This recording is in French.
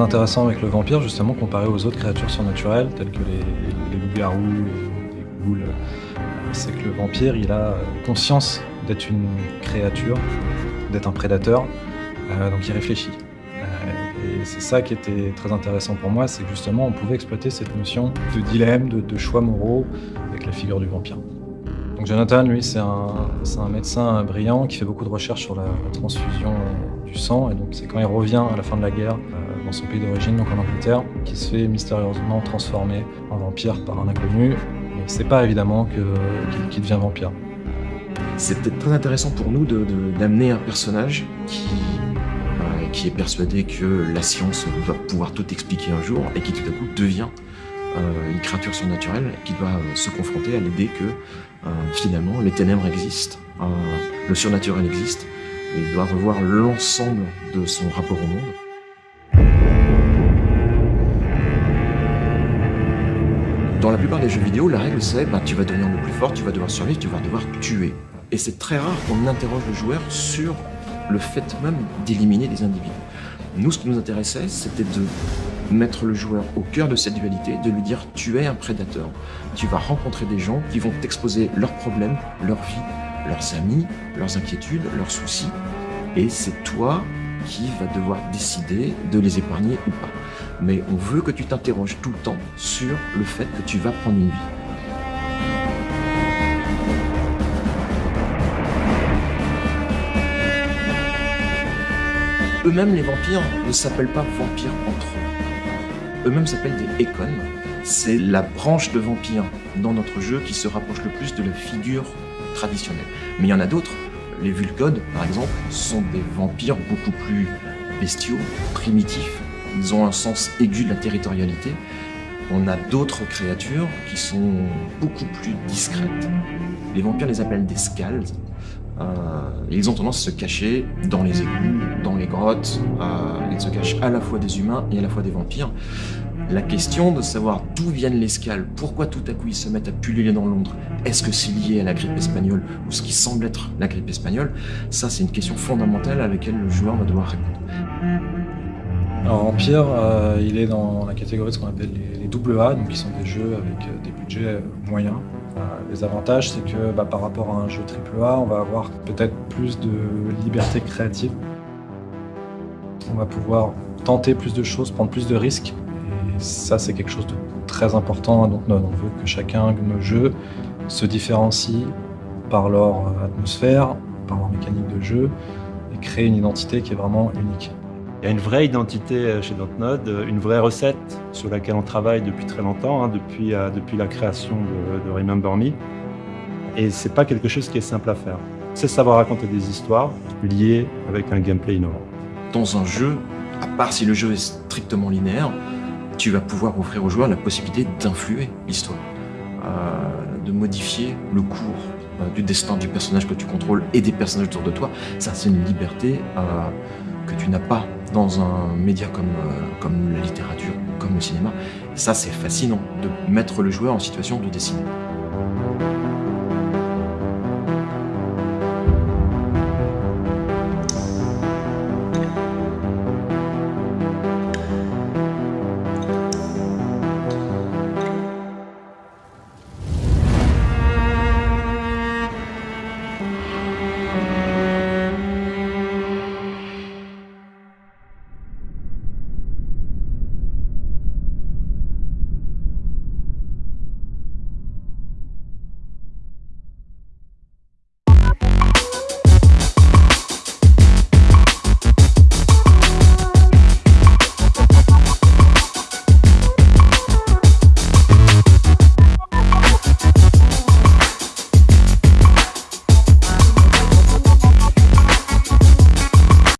intéressant avec le vampire, justement, comparé aux autres créatures surnaturelles, telles que les, les loups-garous, les ghouls, c'est que le vampire, il a conscience d'être une créature, d'être un prédateur, euh, donc il réfléchit. Euh, et c'est ça qui était très intéressant pour moi, c'est que justement on pouvait exploiter cette notion de dilemme, de, choix moraux avec la figure du vampire. Donc Jonathan, lui, c'est un, médecin brillant qui fait beaucoup de recherches sur la, transfusion du sang, et donc c'est quand il revient à la fin de la guerre euh, dans son pays d'origine, donc en Angleterre, qui se fait mystérieusement transformer en vampire par un inconnu, mais c'est pas évidemment qu'il devient vampire. C'est peut-être très intéressant pour nous d'amener un personnage qui, euh, qui est persuadé que la science va pouvoir tout expliquer un jour et qui tout à coup devient euh, une créature surnaturelle qui doit euh, se confronter à l'idée que finalement les ténèbres existent, le surnaturel existe, et il doit revoir l'ensemble de son rapport au monde. Dans la plupart des jeux vidéo, la règle c'est bah, tu vas devenir le plus fort, tu vas devoir survivre, tu vas devoir tuer. Et c'est très rare qu'on interroge le joueur sur le fait même d'éliminer des individus. Nous, ce qui nous intéressait, c'était de mettre le joueur au cœur de cette dualité, de lui dire tu es un prédateur. Tu vas rencontrer des gens qui vont t'exposer leurs problèmes, leur vie, leurs amis, leurs inquiétudes, leurs soucis. Et c'est toi qui vas devoir décider de les épargner ou pas. Mais on veut que tu t'interroges tout le temps sur le fait que tu vas prendre une vie. Eux-mêmes, les vampires, ne s'appellent pas vampires entre eux. Eux-mêmes s'appellent des Ekon. C'est la branche de vampires dans notre jeu qui se rapproche le plus de la figure traditionnelle. Mais il y en a d'autres. Les Vulcodes, par exemple, sont des vampires beaucoup plus bestiaux, primitifs. Ils ont un sens aigu de la territorialité. On a d'autres créatures qui sont beaucoup plus discrètes. Les vampires les appellent des scales. Euh, ils ont tendance à se cacher dans les égouts, dans les grottes. Euh, ils se cachent à la fois des humains et à la fois des vampires. La question de savoir d'où viennent les scales, pourquoi tout à coup ils se mettent à pulluler dans Londres, est-ce que c'est lié à la grippe espagnole ou ce qui semble être la grippe espagnole, ça c'est une question fondamentale à laquelle le joueur va devoir répondre. Alors Empire, euh, il est dans la catégorie de ce qu'on appelle les, double A, donc qui sont des jeux avec des budgets moyens. les avantages, c'est que bah, par rapport à un jeu AAA, on va avoir peut-être plus de liberté créative. On va pouvoir tenter plus de choses, prendre plus de risques ça, c'est quelque chose de très important Donc, On veut que chacun de nos jeux se différencie par leur atmosphère, par leur mécanique de jeu, et crée une identité qui est vraiment unique. Il y a une vraie identité euh, chez Dontnod, euh, une vraie recette sur laquelle on travaille depuis très longtemps, hein, depuis, euh, depuis la création de, Remember Me. Et c'est pas quelque chose qui est simple à faire. C'est savoir raconter des histoires liées avec un gameplay innovant. Dans un jeu, à part si le jeu est strictement linéaire, tu vas pouvoir offrir aux joueurs la possibilité d'influer l'histoire, de modifier le cours du destin du personnage que tu contrôles et des personnages autour de toi. Ça, c'est une liberté que tu n'as pas dans un média comme, comme la littérature, comme le cinéma. Ça, c'est fascinant de mettre le joueur en situation de décider.